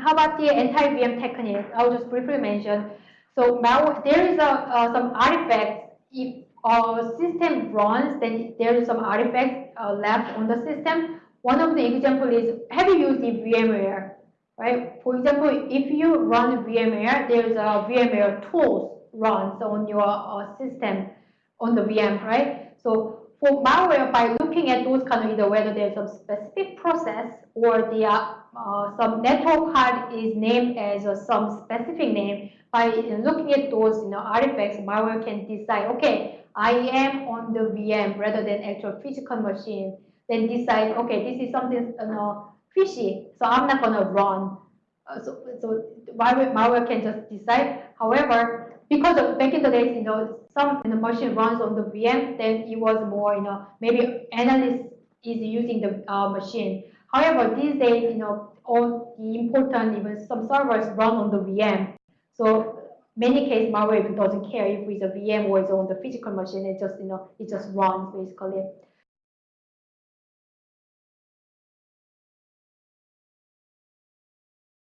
how about the anti-VM technique? I'll just briefly mention. So there is a, uh, some artifacts. If a system runs, then there is some artifacts uh, left on the system. One of the example is, have you used VMware? Right? For example, if you run VMware, there is a VMware tools runs on your uh, system on the VM, right? So for malware, by looking at those kind of either whether there's some specific process or the uh, uh, some network card is named as uh, some specific name, by looking at those you know, artifacts, malware can decide, okay, I am on the VM rather than actual physical machine. Then decide, okay, this is something you know, fishy, so I'm not going to run. Uh, so, so malware, malware can just decide. However, because of back in the days, you know, some know, machine runs on the VM, then it was more, you know, maybe analyst is using the uh, machine. However, these days, you know, all the important, even some servers run on the VM. So many cases, malware even doesn't care if it's a VM or it's on the physical machine. It just, you know, it just runs basically.